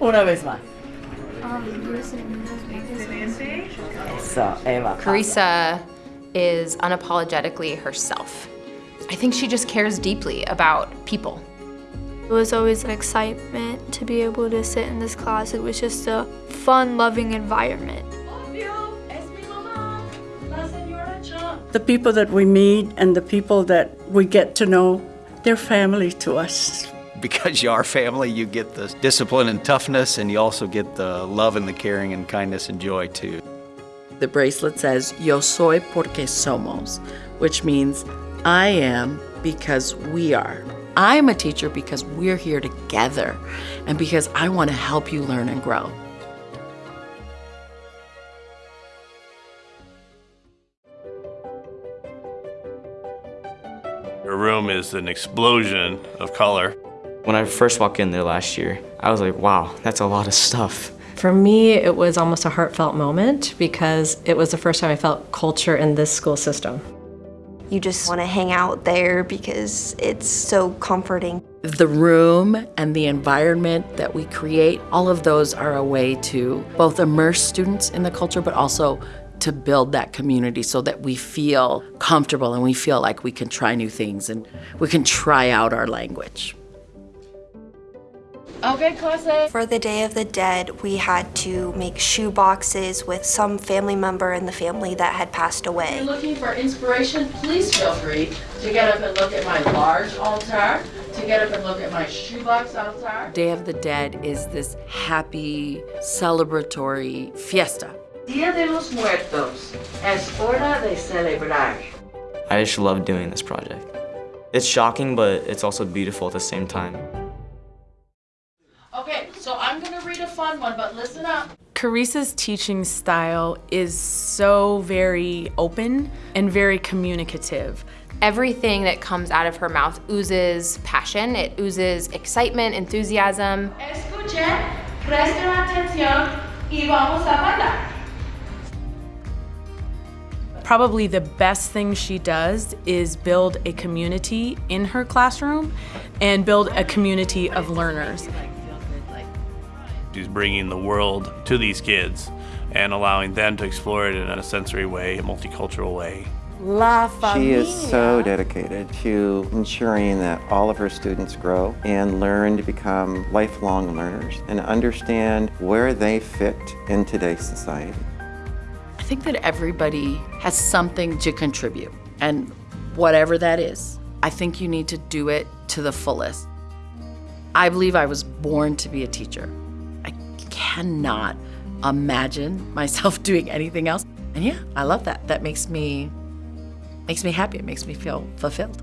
Una vez más. Um, Eso, Eva. Carissa is unapologetically herself. I think she just cares deeply about people. It was always an excitement to be able to sit in this class. It was just a fun, loving environment. The people that we meet and the people that we get to know, they're family to us. Because you are family, you get the discipline and toughness, and you also get the love and the caring and kindness and joy too. The bracelet says, Yo soy porque somos, which means I am because we are. I'm a teacher because we're here together and because I want to help you learn and grow. Her room is an explosion of color. When I first walked in there last year, I was like, wow, that's a lot of stuff. For me, it was almost a heartfelt moment because it was the first time I felt culture in this school system. You just want to hang out there because it's so comforting. The room and the environment that we create, all of those are a way to both immerse students in the culture, but also to build that community so that we feel comfortable and we feel like we can try new things and we can try out our language. Okay, clase. For the Day of the Dead, we had to make shoe boxes with some family member in the family that had passed away. looking for inspiration, please feel free to get up and look at my large altar, to get up and look at my shoebox altar. Day of the Dead is this happy, celebratory fiesta. Dia de los Muertos es hora de celebrar. I just love doing this project. It's shocking, but it's also beautiful at the same time. Fun one, but listen up. Carissa's teaching style is so very open and very communicative. Everything that comes out of her mouth oozes passion, it oozes excitement, enthusiasm. Escuchen, presten atención y vamos a bailar. Probably the best thing she does is build a community in her classroom and build a community of learners. She's bringing the world to these kids and allowing them to explore it in a sensory way, a multicultural way. La She is so dedicated to ensuring that all of her students grow and learn to become lifelong learners and understand where they fit in today's society. I think that everybody has something to contribute, and whatever that is, I think you need to do it to the fullest. I believe I was born to be a teacher. Cannot imagine myself doing anything else. And yeah, I love that. That makes me makes me happy. It makes me feel fulfilled.